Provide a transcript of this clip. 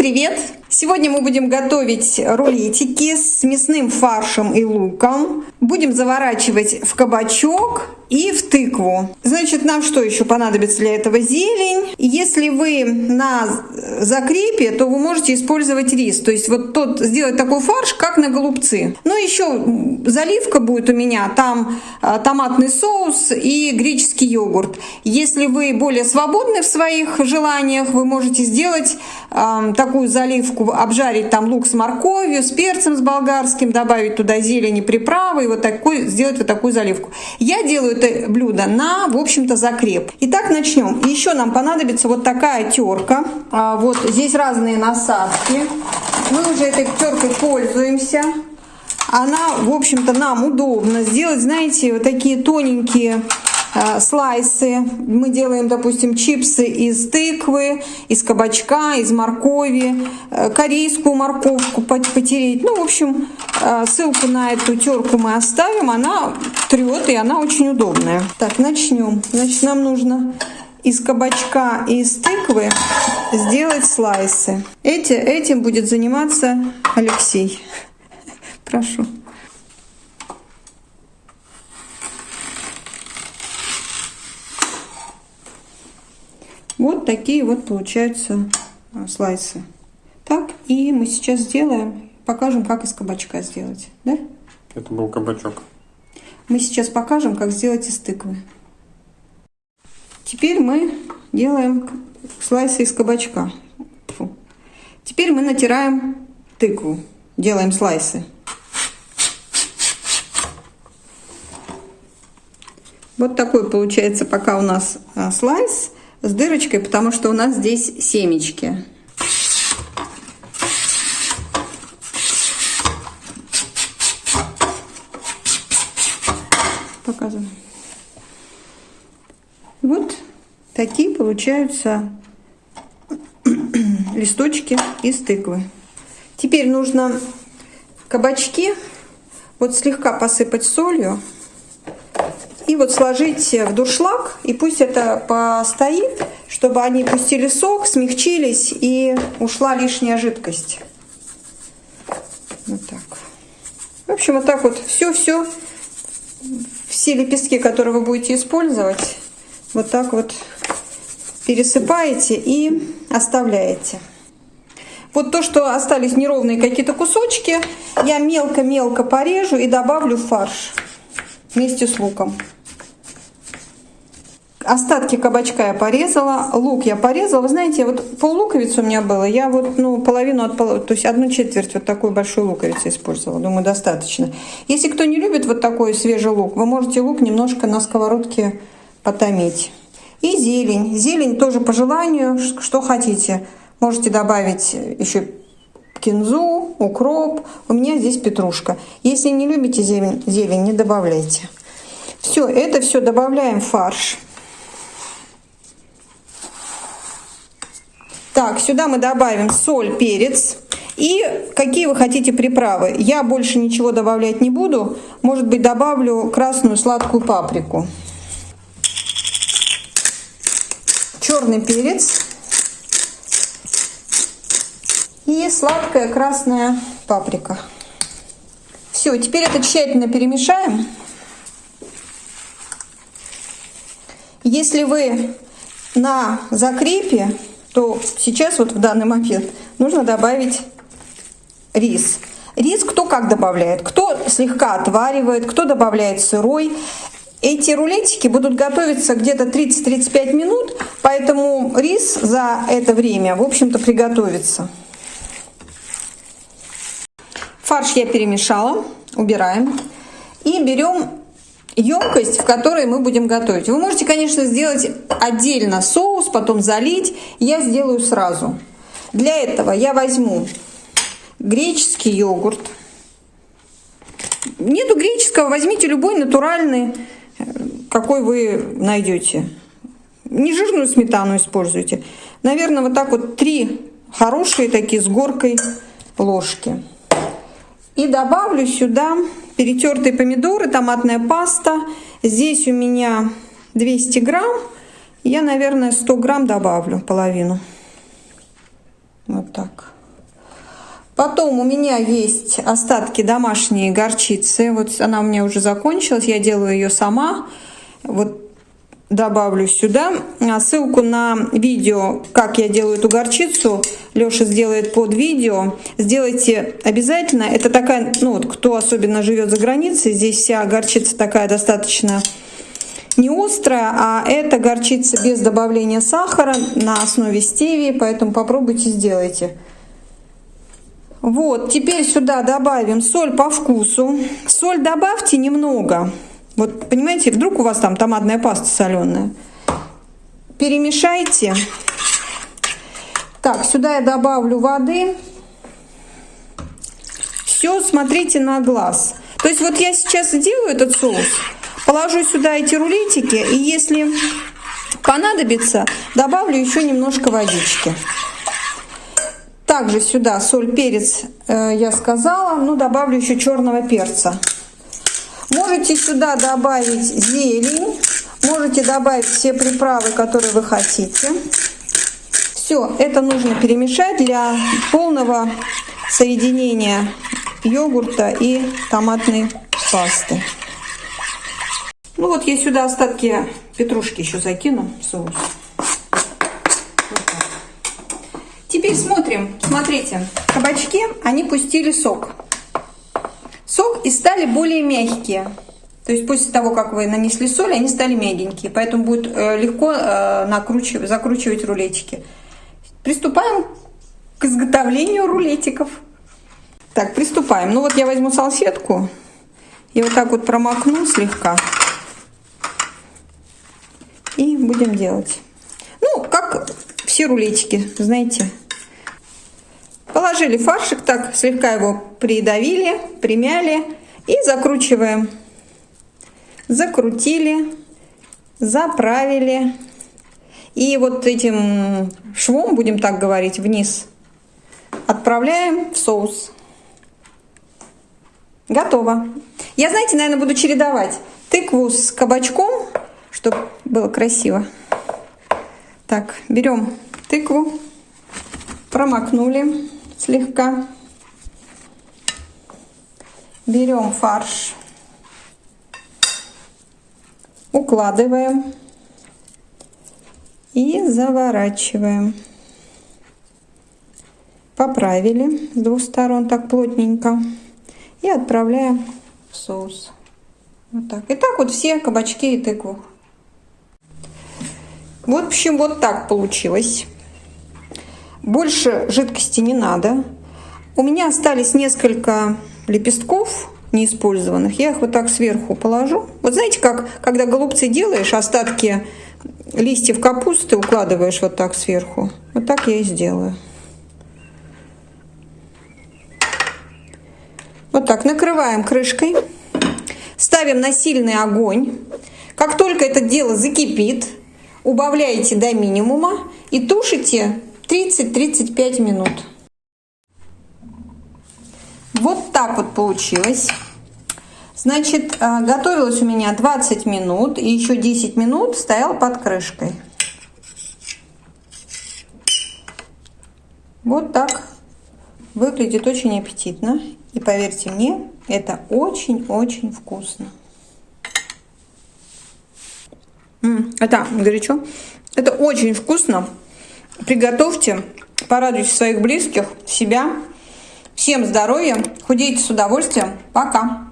привет! Сегодня мы будем готовить рулетики с мясным фаршем и луком. Будем заворачивать в кабачок и в тыкву. Значит, нам что еще понадобится для этого? Зелень. Если вы на закрепе, то вы можете использовать рис. То есть вот тот сделать такой фарш, как на голубцы. Ну, еще заливка будет у меня. Там а, томатный соус и греческий йогурт. Если вы более свободны в своих желаниях, вы можете сделать э, такую заливку, обжарить там лук с морковью, с перцем с болгарским, добавить туда зелень приправы вот такой, сделать вот такую заливку. Я делаю это блюдо на, в общем-то, закреп. Итак, начнем. Еще нам понадобится вот такая терка. А, вот здесь разные насадки. Мы уже этой теркой пользуемся. Она, в общем-то, нам удобно сделать, знаете, вот такие тоненькие слайсы. Мы делаем, допустим, чипсы из тыквы, из кабачка, из моркови, э, корейскую морковку потереть. Ну, в общем, э, ссылку на эту терку мы оставим. Она трет, и она очень удобная. Так, начнем. Значит, нам нужно из кабачка и из тыквы сделать слайсы. Эти, этим будет заниматься Алексей. Прошу. Вот такие вот получаются а, слайсы. Так, и мы сейчас сделаем, покажем, как из кабачка сделать. Да? Это был кабачок. Мы сейчас покажем, как сделать из тыквы. Теперь мы делаем слайсы из кабачка. Фу. Теперь мы натираем тыкву, делаем слайсы. Вот такой получается пока у нас а, слайс с дырочкой, потому что у нас здесь семечки. Показываю. Вот такие получаются листочки из тыквы. Теперь нужно кабачки вот слегка посыпать солью и вот сложить в дуршлаг, и пусть это постоит, чтобы они пустили сок, смягчились и ушла лишняя жидкость. Вот так. В общем, вот так вот все-все, все лепестки, которые вы будете использовать, вот так вот пересыпаете и оставляете. Вот то, что остались неровные какие-то кусочки, я мелко-мелко порежу и добавлю в фарш вместе с луком. Остатки кабачка я порезала, лук я порезала. Вы знаете, вот пол луковицы у меня было, я вот ну, половину от пол... то есть одну четверть вот такой большой луковицы использовала. Думаю, достаточно. Если кто не любит вот такой свежий лук, вы можете лук немножко на сковородке потомить. И зелень. Зелень тоже по желанию, что хотите. Можете добавить еще кинзу, укроп. У меня здесь петрушка. Если не любите зелень, зелень не добавляйте. Все, это все добавляем в фарш. Так, сюда мы добавим соль, перец. И какие вы хотите приправы. Я больше ничего добавлять не буду. Может быть, добавлю красную сладкую паприку. Черный перец. И сладкая красная паприка. Все, теперь это тщательно перемешаем. Если вы на закрепе то сейчас вот в данный момент нужно добавить рис. Рис кто как добавляет, кто слегка отваривает, кто добавляет сырой. Эти рулетики будут готовиться где-то 30-35 минут, поэтому рис за это время, в общем-то, приготовится. Фарш я перемешала, убираем. И берем емкость, в которой мы будем готовить. Вы можете, конечно, сделать отдельно соус, потом залить. Я сделаю сразу. Для этого я возьму греческий йогурт. Нету греческого, возьмите любой натуральный, какой вы найдете. Не жирную сметану используйте. Наверное, вот так вот три хорошие такие с горкой ложки. И добавлю сюда перетертые помидоры, томатная паста. Здесь у меня 200 грамм. Я, наверное, 100 грамм добавлю, половину. Вот так. Потом у меня есть остатки домашней горчицы. Вот она у меня уже закончилась. Я делаю ее сама. Вот добавлю сюда. А ссылку на видео, как я делаю эту горчицу, Леша сделает под видео. Сделайте обязательно. Это такая, ну вот, кто особенно живет за границей, здесь вся горчица такая достаточно не острая, а это горчица без добавления сахара на основе стевии, поэтому попробуйте, сделайте. Вот, теперь сюда добавим соль по вкусу. Соль добавьте немного. Вот, понимаете, вдруг у вас там томатная паста соленая. Перемешайте. Так, сюда я добавлю воды. Все, смотрите на глаз. То есть вот я сейчас сделаю этот соус, положу сюда эти рулетики, и если понадобится, добавлю еще немножко водички. Также сюда соль, перец э, я сказала, ну добавлю еще черного перца. Можете сюда добавить зелень, можете добавить все приправы, которые вы хотите. Все, это нужно перемешать для полного соединения йогурта и томатной пасты. Ну вот я сюда остатки петрушки еще закину в соус. Теперь смотрим. Смотрите, кабачки, они пустили сок. Сок и стали более мягкие. То есть после того, как вы нанесли соль, они стали мягенькие. Поэтому будет э, легко э, накручивать, закручивать рулетики. Приступаем к изготовлению рулетиков. Так, приступаем. Ну вот я возьму салфетку и вот так вот промокну слегка. И будем делать. Ну, как все рулетики, знаете. Положили фаршик, так слегка его придавили, примяли и закручиваем. Закрутили, заправили. И вот этим швом, будем так говорить, вниз отправляем в соус. Готово. Я, знаете, наверное, буду чередовать тыкву с кабачком, чтобы было красиво. Так, берем тыкву, промокнули слегка. Берем фарш, укладываем и заворачиваем. Поправили с двух сторон так плотненько и отправляем в соус. Вот так. И так вот все кабачки и тыкву. В общем, вот так получилось. Больше жидкости не надо. У меня остались несколько лепестков неиспользованных. Я их вот так сверху положу. Вот знаете, как когда голубцы делаешь, остатки листьев капусты укладываешь вот так сверху. Вот так я и сделаю. Вот так накрываем крышкой. Ставим на сильный огонь. Как только это дело закипит, убавляете до минимума и тушите 30-35 минут. Вот так вот получилось. Значит, э, готовилось у меня 20 минут и еще 10 минут стоял под крышкой. Вот так выглядит очень аппетитно. И поверьте мне, это очень-очень вкусно. Это горячо. Это очень вкусно. Приготовьте, порадуйте своих близких, себя. Всем здоровья, худейте с удовольствием. Пока!